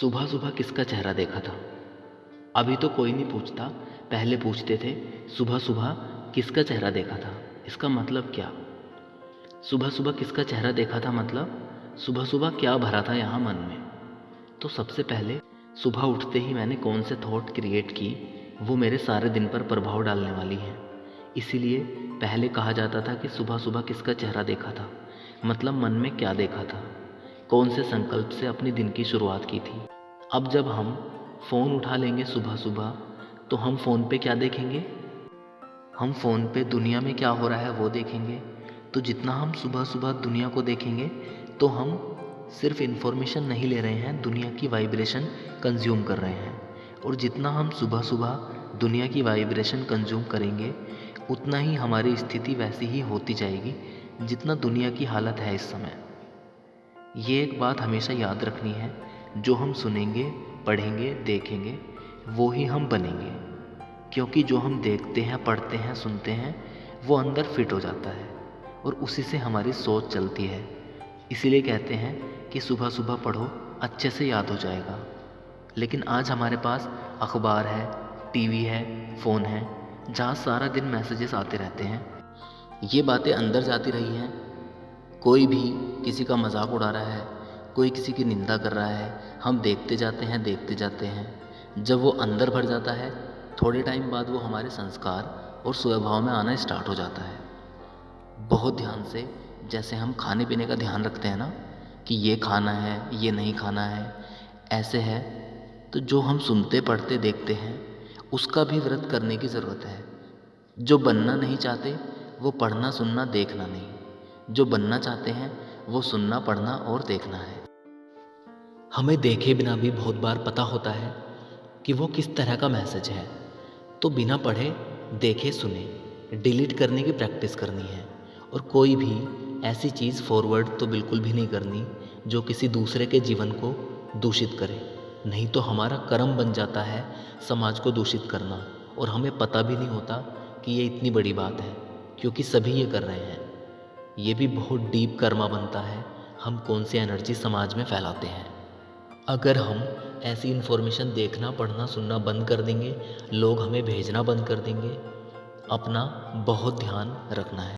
सुबह सुबह किसका चेहरा देखा था? अभी तो कोई नहीं पूछता। पहले पूछते थे सुबह सुबह किसका चेहरा देखा था? इसका मतलब क्या? सुबह सुबह किसका चेहरा देखा था मतलब? सुबह सुबह क्या भरा था यहाँ मन में? तो सबसे पहले सुबह उठते ही मैंने कौन से थॉट क्रिएट की, वो मेरे सारे दिन पर प्रभाव डालने वाली हैं। इसीलिए पहले कहा जाता था कि सुबह सुबह किसका चेहरा देखा था? मतलब मन में क्या देखा था? कौन से संकल्प से अपने दिन की शुरुआत की थी? अब जब हम फ़ोन उठा लेंगे सुबह सुबह तो हम फ़ोन पे क्या देखेंगे? हम फ़ोन पे दुनिया में क्या हो रहा है वो देखेंगे। तो जितना हम सुबह सुबह दुनिया को देखेंगे तो हम सिर्फ़ इन्फॉर्मेशन नहीं ले रहे हैं, दुनिया की वाइब्रेशन कंज्यूम कर रहे हैं। और जितना हम सुबह सुबह दुनिया की वाइब्रेशन कंज्यूम करेंगे, उतना ही हमारी स्थिति वैसी ही होती जाएगी, जितना दुनिया की हालत है इस समय। ये एक बात हमेशा याद रखनी है। जो हम सुनेंगे, पढ़ेंगे, देखेंगे, वो ही हम बनेंगे। क्योंकि जो हम देखते हैं, पढ़ते हैं, सुनते हैं, वो अंदर फिट हो जाता है और उसी से हमारी सोच चलती है। इसीलिए कहते हैं कि सुबह सुबह पढ़ो, अच्छे से याद हो जाएगा। लेकिन आज हमारे पास अखबार है, टीवी है, फ़ोन है, जहाँ सारा दिन मैसेजेस आते रहते हैं। ये बातें अंदर जाती रही हैं कोई भी किसी का मज़ाक उड़ा रहा है, कोई किसी की निंदा कर रहा है, हम देखते जाते हैं, देखते जाते हैं। जब वो अंदर भर जाता है, थोड़े टाइम बाद वो हमारे संस्कार और स्वभाव में आना स्टार्ट हो जाता है। बहुत ध्यान से जैसे हम खाने पीने का ध्यान रखते हैं ना, कि ये खाना है, ये नहीं खाना है, ऐसे है तो जो हम सुनते, पढ़ते, देखते हैं, उसका भी व्रत करने की ज़रूरत है। जो बनना नहीं चाहते, वो पढ़ना, सुनना, देखना नहीं। जो बनना चाहते हैं, वो सुनना, पढ़ना और देखना है। हमें देखे बिना भी बहुत बार पता होता है कि वो किस तरह का मैसेज है। तो बिना पढ़े, देखे, सुने, डिलीट करने की प्रैक्टिस करनी है। और कोई भी ऐसी चीज़ फॉरवर्ड तो बिल्कुल भी नहीं करनी, जो किसी दूसरे के जीवन को दूषित करे। नहीं तो हमारा कर्म बन जाता है समाज को दूषित करना। और हमें पता भी नहीं होता कि ये इतनी बड़ी बात है, क्योंकि सभी ये कर रहे हैं। ये भी बहुत डीप कर्मा बनता है, हम कौन सी एनर्जी समाज में फैलाते हैं। अगर हम ऐसी इन्फॉर्मेशन देखना, पढ़ना, सुनना बंद कर देंगे, लोग हमें भेजना बंद कर देंगे, अपना बहुत ध्यान रखना है।